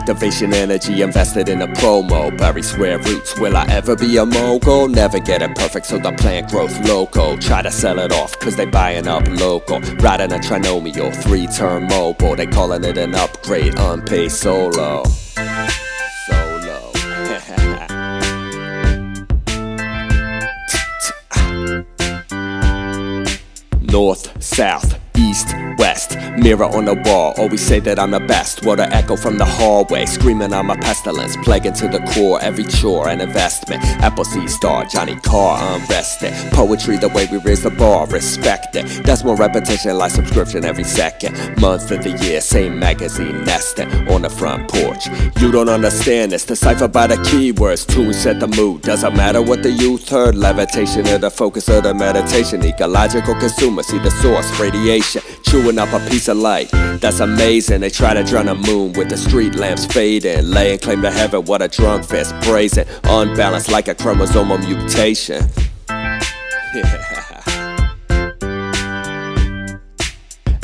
Activation energy invested in a promo. Bury square roots. Will I ever be a mogul? Never get it perfect, so the plant growth local. Try to sell it off, cause they buying up local. Riding a trinomial, three turn mobile. They calling it an upgrade, unpaid solo. Solo. North, south, east, west. Mirror on the wall, always say that I'm the best. What an echo from the hallway, screaming I'm a pestilence. Plaguing to the core, every chore an investment. Apple Appleseed star, Johnny Carr, unrested. Poetry, the way we raise the bar, respect it. That's more repetition, like subscription every second. Month of the year, same magazine nesting on the front porch. You don't understand this, decipher by the keywords. Tune set the mood, doesn't matter what the youth heard. Levitation of the focus of the meditation. Ecological consumer, see the source, radiation. Chewing up a piece of light, that's amazing. They try to drown the moon with the street lamps fading. Laying claim to heaven, what a drunk fist, brazen. Unbalanced like a chromosomal mutation. Yeah.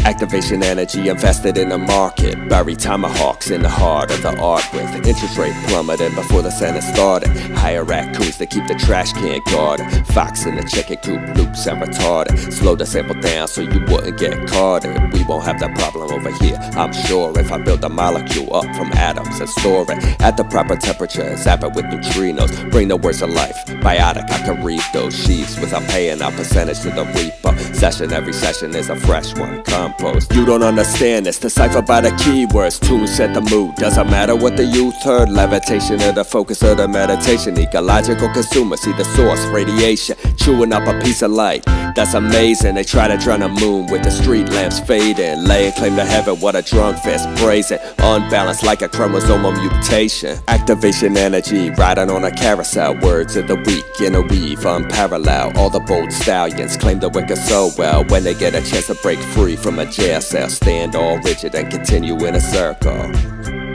Activation energy invested in the market. Bury tomahawks in the heart of the art with interest rate plummeting before the Senate started. Hire raccoons to keep the trash can guarded. Fox in the chicken coop loops and retarded. Slow the sample down so you wouldn't get carded. We won't have that problem over here, I'm sure. If I build a molecule up from atoms and store it at the proper temperature, zap it with neutrinos. Bring the words of life. Biotic, I can read those sheets without paying a percentage to the reaper. Session every session is a fresh one. Come You don't understand it's decipher by the keywords. Tune set the mood. Doesn't matter what the youth heard. Levitation of the focus of the meditation. Ecological consumer, see the source, radiation. Chewing up a piece of light. That's amazing. They try to drown the moon with the street lamps fading. Laying claim to heaven, what a drunk fist, brazen. Unbalanced like a chromosomal mutation. Activation energy, riding on a carousel. Words of the week in a weave, unparalleled. All the bold stallions claim the wicked so well. When they get a chance to break free from a jail cell, stand all rigid and continue in a circle.